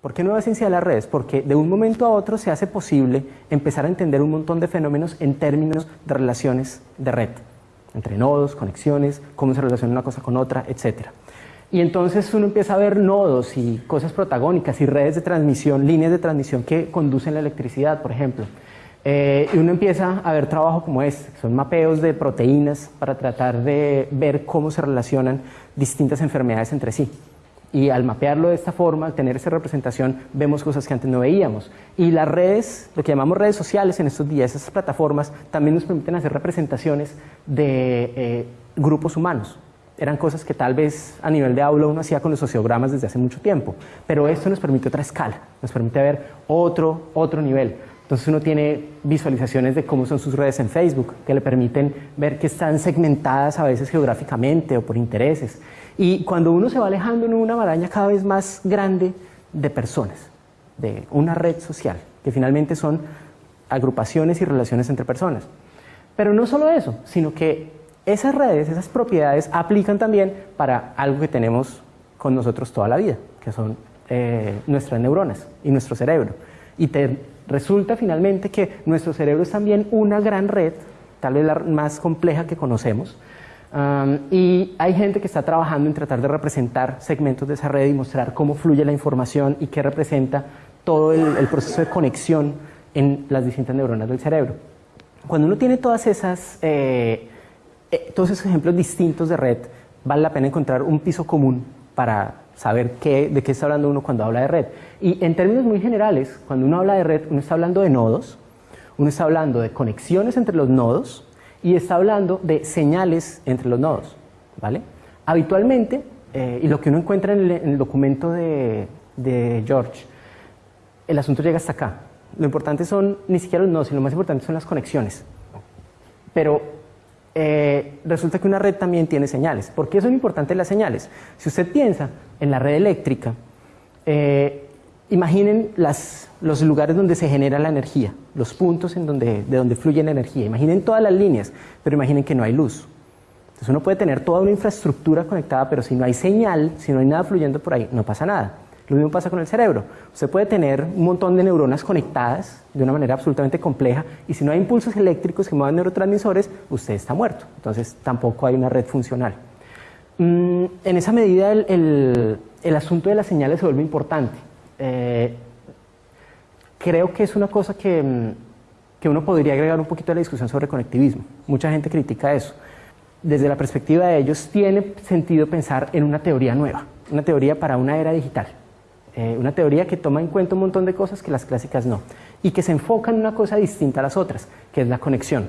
¿Por qué nueva ciencia de las redes? Porque de un momento a otro se hace posible empezar a entender un montón de fenómenos en términos de relaciones de red, entre nodos, conexiones, cómo se relaciona una cosa con otra, etc. Y entonces uno empieza a ver nodos y cosas protagónicas y redes de transmisión, líneas de transmisión que conducen la electricidad, por ejemplo. Eh, y uno empieza a ver trabajo como este, son mapeos de proteínas para tratar de ver cómo se relacionan distintas enfermedades entre sí. Y al mapearlo de esta forma, al tener esa representación, vemos cosas que antes no veíamos. Y las redes, lo que llamamos redes sociales en estos días, esas plataformas, también nos permiten hacer representaciones de eh, grupos humanos. Eran cosas que tal vez a nivel de aula uno hacía con los sociogramas desde hace mucho tiempo, pero esto nos permite otra escala, nos permite ver otro, otro nivel. Entonces uno tiene visualizaciones de cómo son sus redes en Facebook, que le permiten ver que están segmentadas a veces geográficamente o por intereses. Y cuando uno se va alejando en una maraña cada vez más grande de personas, de una red social, que finalmente son agrupaciones y relaciones entre personas. Pero no solo eso, sino que esas redes, esas propiedades aplican también para algo que tenemos con nosotros toda la vida, que son eh, nuestras neuronas y nuestro cerebro. Y te Resulta finalmente que nuestro cerebro es también una gran red, tal vez la más compleja que conocemos, y hay gente que está trabajando en tratar de representar segmentos de esa red y mostrar cómo fluye la información y qué representa todo el, proceso de conexión en las distintas neuronas del cerebro. Cuando uno tiene todas esas, eh, eh, todos esos ejemplos distintos de red, vale la pena encontrar un piso común para saber qué, de qué está hablando uno cuando habla de red. Y en términos muy generales, cuando uno habla de red, uno está hablando de nodos, uno está hablando de conexiones entre los nodos y está hablando de señales entre los nodos. ¿vale? Habitualmente, eh, y lo que uno encuentra en el, documento de, George, el asunto llega hasta acá. Lo importante son ni siquiera los nodos, sino lo más importante son las conexiones. Pero resulta que una red también tiene señales. ¿Por qué son importantes las señales? Si usted piensa en la red eléctrica, eh, imaginen los lugares donde se genera la energía, los puntos en donde, de donde fluye la energía. Imaginen todas las líneas, pero imaginen que no hay luz. Entonces uno puede tener toda una infraestructura conectada, pero si no hay señal, si no hay nada fluyendo por ahí, no pasa nada. Lo mismo pasa con el cerebro. Usted puede tener un montón de neuronas conectadas de una manera absolutamente compleja y si no hay impulsos eléctricos que muevan neurotransmisores, usted está muerto. Entonces tampoco hay una red funcional. Mm, en esa medida el, asunto de las señales se vuelve importante. Eh, creo que es una cosa que, mm, que uno podría agregar un poquito a la discusión sobre conectivismo. Mucha gente critica eso. Desde la perspectiva de ellos, tiene sentido pensar en una teoría nueva, una teoría para una era digital. Eh, una teoría que toma en cuenta un montón de cosas que las clásicas no, y que se enfoca en una cosa distinta a las otras, que es la conexión.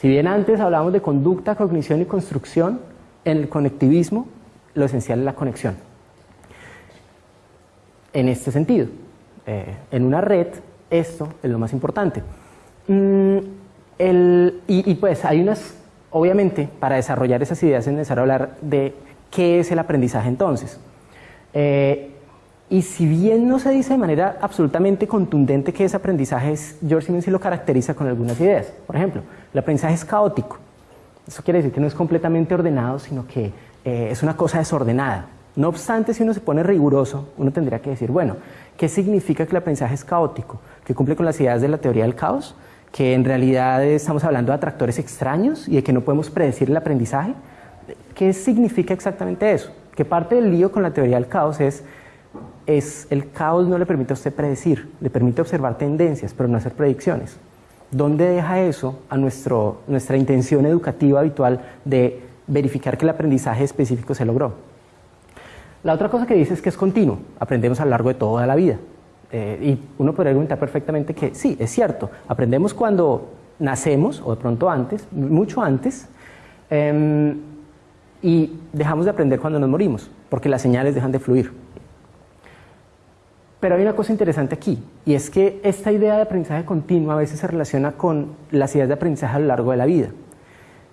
Si bien antes hablábamos de conducta, cognición y construcción, en el conectivismo lo esencial es la conexión. En este sentido, eh, en una red, esto es lo más importante. Mm, y, pues hay unas, obviamente, para desarrollar esas ideas es necesario hablar de qué es el aprendizaje entonces. Eh, y si bien no se dice de manera absolutamente contundente que ese aprendizaje es, George Simmons sí lo caracteriza con algunas ideas. Por ejemplo, el aprendizaje es caótico. Eso quiere decir que no es completamente ordenado, sino que eh, es una cosa desordenada. No obstante, si uno se pone riguroso, uno tendría que decir, bueno, ¿qué significa que el aprendizaje es caótico? ¿Que cumple con las ideas de la teoría del caos? ¿Que en realidad estamos hablando de atractores extraños y de que no podemos predecir el aprendizaje? ¿Qué significa exactamente eso? Que parte del lío con la teoría del caos es es el caos no le permite a usted predecir, le permite observar tendencias, pero no hacer predicciones. ¿Dónde deja eso a nuestro, nuestra intención educativa habitual de verificar que el aprendizaje específico se logró? La otra cosa que dice es que es continuo, aprendemos a lo largo de toda la vida. Eh, y uno podría argumentar perfectamente que sí, es cierto, aprendemos cuando nacemos o de pronto antes, mucho antes, em, y dejamos de aprender cuando nos morimos, porque las señales dejan de fluir. Pero hay una cosa interesante aquí, y es que esta idea de aprendizaje continuo a veces se relaciona con las ideas de aprendizaje a lo largo de la vida.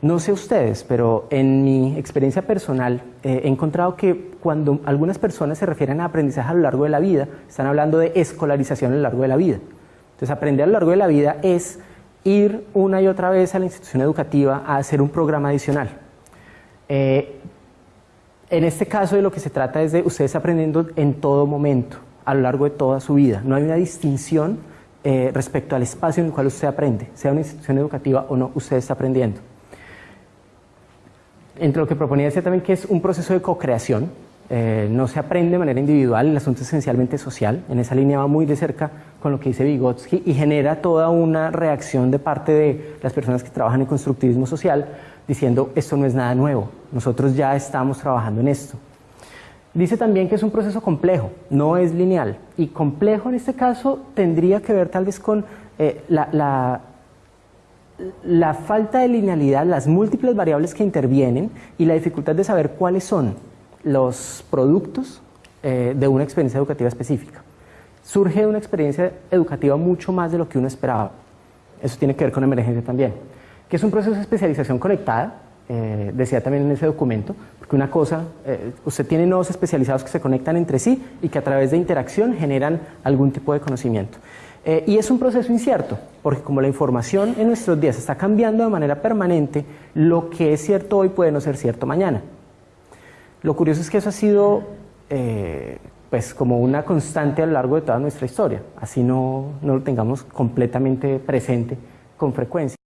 No sé ustedes, pero en mi experiencia personal eh, he encontrado que cuando algunas personas se refieren a aprendizaje a lo largo de la vida, están hablando de escolarización a lo largo de la vida. Entonces, aprender a lo largo de la vida es ir una y otra vez a la institución educativa a hacer un programa adicional. Eh, en este caso de lo que se trata es de ustedes aprendiendo en todo momento, a lo largo de toda su vida. No hay una distinción eh, respecto al espacio en el cual usted aprende, sea una institución educativa o no, usted está aprendiendo. Entre lo que proponía decía también que es un proceso de co-creación, eh, no se aprende de manera individual, el asunto es esencialmente social, en esa línea va muy de cerca con lo que dice Vygotsky y genera toda una reacción de parte de las personas que trabajan en constructivismo social diciendo esto no es nada nuevo, nosotros ya estamos trabajando en esto. Dice también que es un proceso complejo, no es lineal y complejo en este caso tendría que ver tal vez con eh, la, falta de linealidad, las múltiples variables que intervienen y la dificultad de saber cuáles son los productos eh, de una experiencia educativa específica. Surge de una experiencia educativa mucho más de lo que uno esperaba. Eso tiene que ver con emergencia también. Que es un proceso de especialización conectada, eh, decía también en ese documento, porque una cosa, eh, usted tiene nodos especializados que se conectan entre sí y que a través de interacción generan algún tipo de conocimiento. y es un proceso incierto, porque como la información en nuestros días está cambiando de manera permanente, lo que es cierto hoy puede no ser cierto mañana. Lo curioso es que eso ha sido eh, pues como una constante a lo largo de toda nuestra historia, así no, no lo tengamos completamente presente con frecuencia.